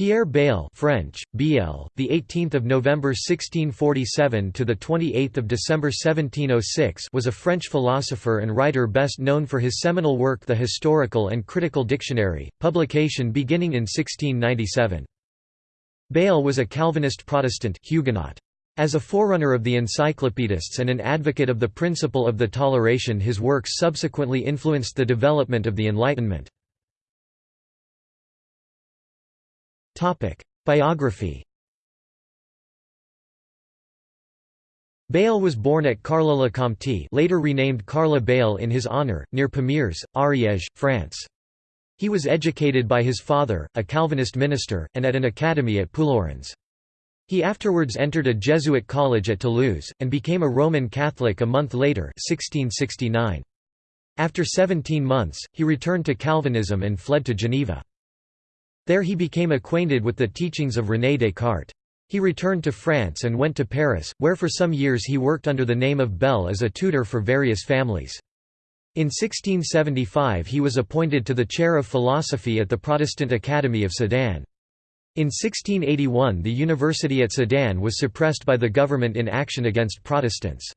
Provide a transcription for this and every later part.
Pierre Bayle French, Biel, the 18th of November 1647 to the 28th of December 1706 was a French philosopher and writer best known for his seminal work The Historical and Critical Dictionary, publication beginning in 1697. Bayle was a Calvinist Protestant Huguenot. As a forerunner of the encyclopedists and an advocate of the principle of the toleration his works subsequently influenced the development of the Enlightenment. Biography Bayle was born at Carla-le-Comte later renamed Carla Bayle in his honour, near Pamiers, Ariège, France. He was educated by his father, a Calvinist minister, and at an academy at Puylaurens. He afterwards entered a Jesuit college at Toulouse, and became a Roman Catholic a month later 1669. After 17 months, he returned to Calvinism and fled to Geneva. There he became acquainted with the teachings of René Descartes. He returned to France and went to Paris, where for some years he worked under the name of Bell as a tutor for various families. In 1675 he was appointed to the chair of philosophy at the Protestant Academy of Sedan. In 1681 the university at Sedan was suppressed by the government in action against Protestants.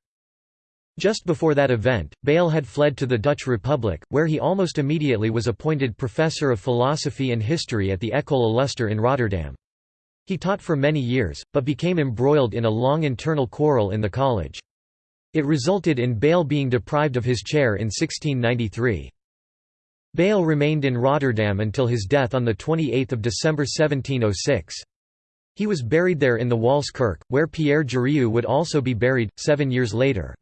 Just before that event, Bayle had fled to the Dutch Republic, where he almost immediately was appointed professor of philosophy and history at the École Illustre in Rotterdam. He taught for many years, but became embroiled in a long internal quarrel in the college. It resulted in Bayle being deprived of his chair in 1693. Bayle remained in Rotterdam until his death on 28 December 1706. He was buried there in the Waalse Kerk, where Pierre Jurieu would also be buried, seven years later.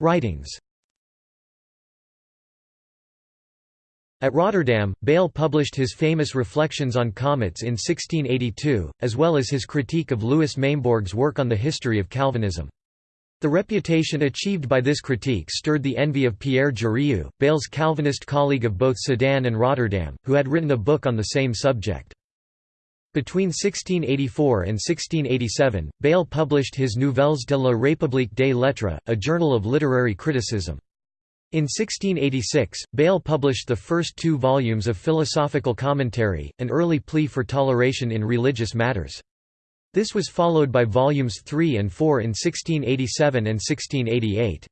Writings At Rotterdam, Bayle published his famous Reflections on Comets in 1682, as well as his critique of Louis Maimbourg's work on the history of Calvinism. The reputation achieved by this critique stirred the envy of Pierre Jurieu, Bayle's Calvinist colleague of both Sedan and Rotterdam, who had written a book on the same subject. Between 1684 and 1687, Bayle published his Nouvelles de la République des Lettres, a journal of literary criticism. In 1686, Bayle published the first two volumes of Philosophical Commentary, an early plea for toleration in religious matters. This was followed by volumes 3 and 4 in 1687 and 1688.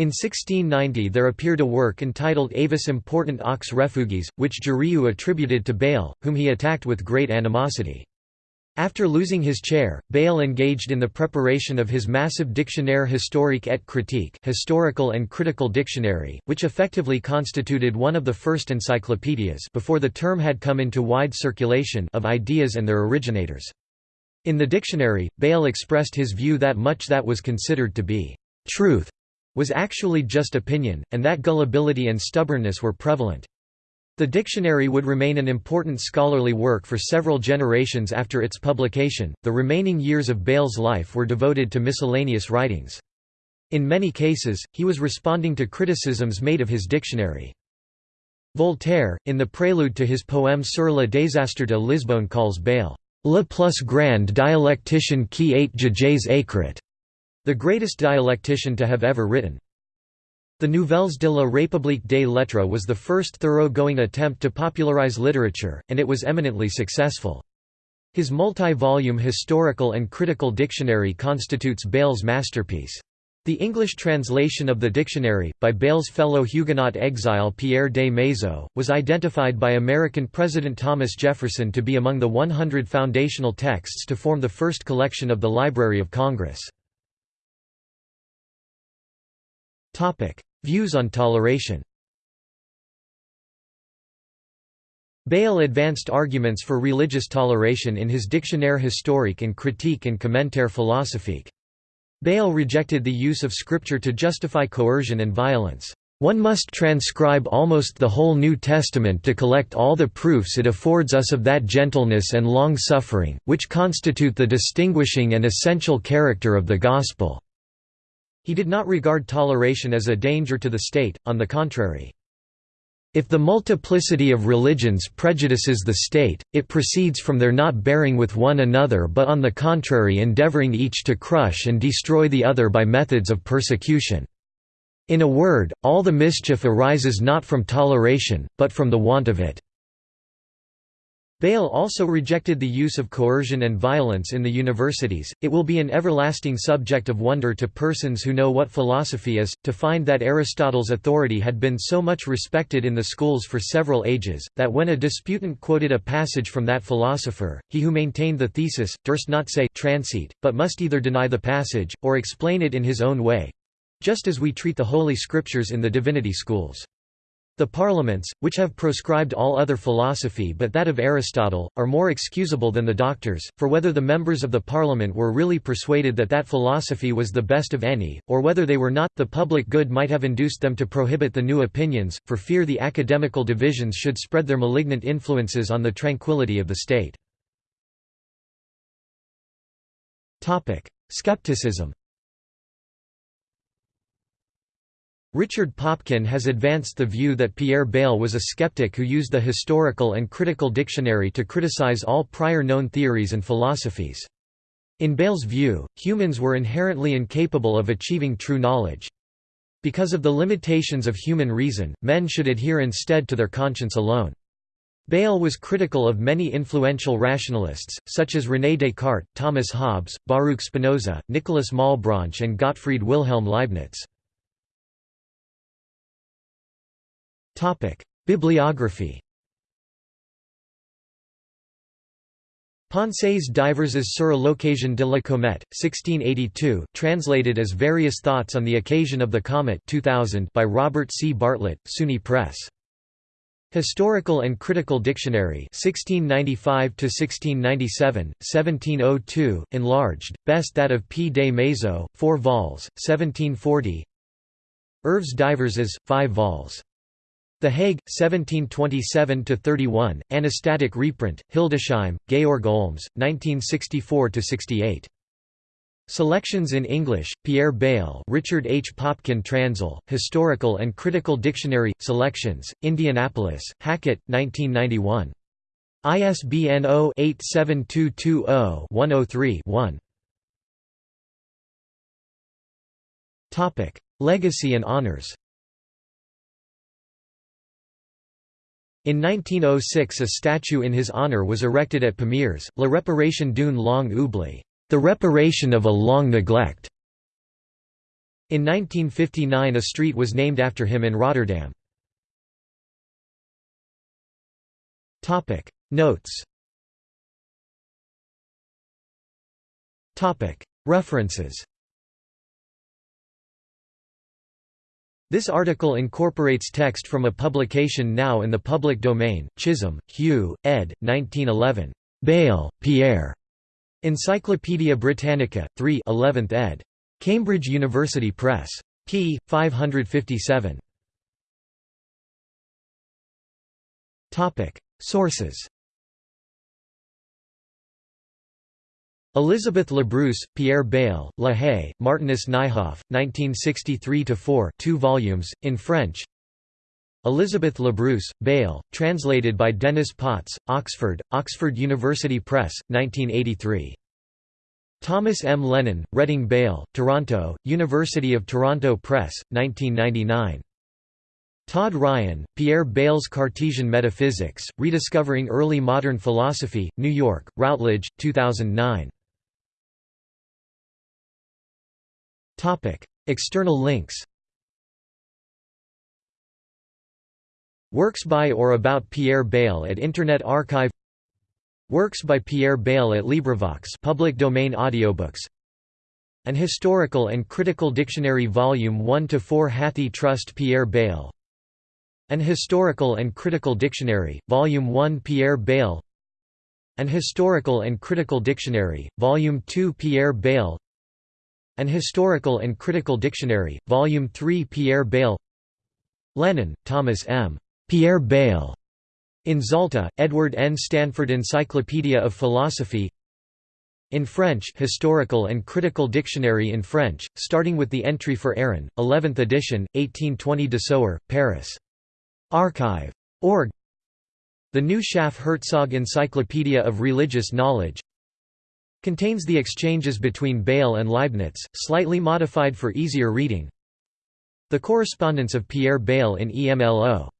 In 1690 there appeared a work entitled Avis important aux refuges, which Jurieu attributed to Bayle, whom he attacked with great animosity. After losing his chair, Bayle engaged in the preparation of his massive Dictionnaire historique et critique historical and critical dictionary, which effectively constituted one of the first encyclopedias before the term had come into wide circulation of ideas and their originators. In the dictionary, Bayle expressed his view that much that was considered to be truth was actually just opinion, and that gullibility and stubbornness were prevalent. The dictionary would remain an important scholarly work for several generations after its publication. The remaining years of Bayle's life were devoted to miscellaneous writings. In many cases, he was responding to criticisms made of his dictionary. Voltaire, in the prelude to his poem Sur le désastre de Lisbonne calls Bayle, le plus grand dialecticien qui ait jamais écrit, the greatest dialectician to have ever written. The Nouvelles de la République des Lettres was the first thorough-going attempt to popularize literature, and it was eminently successful. His multi-volume historical and critical dictionary constitutes Bayle's masterpiece. The English translation of the dictionary, by Bayle's fellow Huguenot exile Pierre de Maizeaux, was identified by American President Thomas Jefferson to be among the 100 foundational texts to form the first collection of the Library of Congress. Views on toleration Bayle advanced arguments for religious toleration in his Dictionnaire historique and critique and commentaire philosophique. Bayle rejected the use of scripture to justify coercion and violence. One must transcribe almost the whole New Testament to collect all the proofs it affords us of that gentleness and long-suffering, which constitute the distinguishing and essential character of the Gospel." He did not regard toleration as a danger to the state, on the contrary. If the multiplicity of religions prejudices the state, it proceeds from their not bearing with one another but on the contrary endeavoring each to crush and destroy the other by methods of persecution. In a word, all the mischief arises not from toleration, but from the want of it." Bayle also rejected the use of coercion and violence in the universities. It will be an everlasting subject of wonder to persons who know what philosophy is, to find that Aristotle's authority had been so much respected in the schools for several ages, that when a disputant quoted a passage from that philosopher, he who maintained the thesis, durst not say transeat, but must either deny the passage, or explain it in his own way just as we treat the Holy Scriptures in the divinity schools. The parliaments, which have proscribed all other philosophy but that of Aristotle, are more excusable than the doctors, for whether the members of the parliament were really persuaded that that philosophy was the best of any, or whether they were not, the public good might have induced them to prohibit the new opinions, for fear the academical divisions should spread their malignant influences on the tranquillity of the state. Skepticism Richard Popkin has advanced the view that Pierre Bayle was a skeptic who used the historical and critical dictionary to criticize all prior known theories and philosophies. In Bayle's view, humans were inherently incapable of achieving true knowledge. Because of the limitations of human reason, men should adhere instead to their conscience alone. Bayle was critical of many influential rationalists, such as René Descartes, Thomas Hobbes, Baruch Spinoza, Nicolas Malebranche and Gottfried Wilhelm Leibniz. Bibliography Pensées diverses sur l'occasion de la comète, 1682, translated as Various Thoughts on the Occasion of the Comet 2000 by Robert C. Bartlett, SUNY Press. Historical and Critical Dictionary 1695–1697, 1702, enlarged, best that of P. de Maizeaux, 4 vols, 1740 Œuvres diverses, 5 vols. The Hague, 1727–31, Anastatic reprint, Hildesheim, Georg Olms, 1964–68. Selections in English, Pierre Bayle Richard H. Popkin Transl, Historical and Critical Dictionary, Selections, Indianapolis, Hackett, 1991. ISBN 0-87220-103-1. Legacy and honors In 1906 a statue in his honor was erected at Pamiers, La Réparation d'une longue oubli, the reparation of a long neglect. In 1959 a street was named after him in Rotterdam. Notes References This article incorporates text from a publication now in the public domain, Chisholm, Hugh, ed. 1911. Bayle, Pierre. Encyclopædia Britannica, 3 11th ed. Cambridge University Press. p. 557. Sources Elizabeth Labrousse, Pierre Bayle, La Haye, Martinus Nijhoff, 1963–4 2 volumes, in French Elizabeth Labrousse, Bayle, translated by Dennis Potts, Oxford, Oxford University Press, 1983. Thomas M. Lennon, Reading Bayle, Toronto, University of Toronto Press, 1999. Todd Ryan, Pierre Bayle's Cartesian Metaphysics, Rediscovering Early Modern Philosophy, New York, Routledge, 2009. External links Works by or about Pierre Bayle at Internet Archive Works by Pierre Bayle at LibriVox public domain audiobooks. An Historical and Critical Dictionary Volume 1 to 4 Hathi Trust Pierre Bayle. An Historical and Critical Dictionary, Volume 1 Pierre Bayle. An Historical and Critical Dictionary, Volume 2 Pierre Bayle an Historical and Critical Dictionary, Volume 3 Pierre Bayle Lennon, Thomas M. Pierre Bayle. In Zalta, Edward N. Stanford Encyclopedia of Philosophy in French Historical and Critical Dictionary in French, starting with the entry for Aaron, 11th edition, 1820 Desoer, Paris. Archive. Org. The new Schaff Herzog Encyclopedia of Religious Knowledge Contains the exchanges between Bayle and Leibniz, slightly modified for easier reading. The correspondence of Pierre Bayle in EMLO